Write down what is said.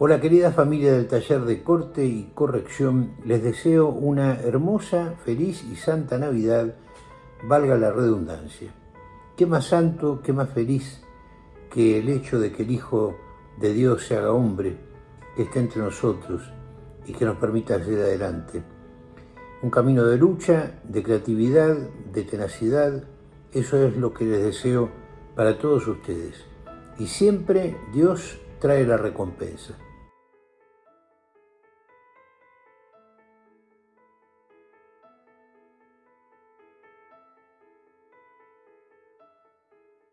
Hola querida familia del taller de corte y corrección, les deseo una hermosa, feliz y santa Navidad, valga la redundancia. ¿Qué más santo, qué más feliz que el hecho de que el Hijo de Dios se haga hombre, que esté entre nosotros y que nos permita seguir adelante? Un camino de lucha, de creatividad, de tenacidad, eso es lo que les deseo para todos ustedes. Y siempre Dios trae la recompensa.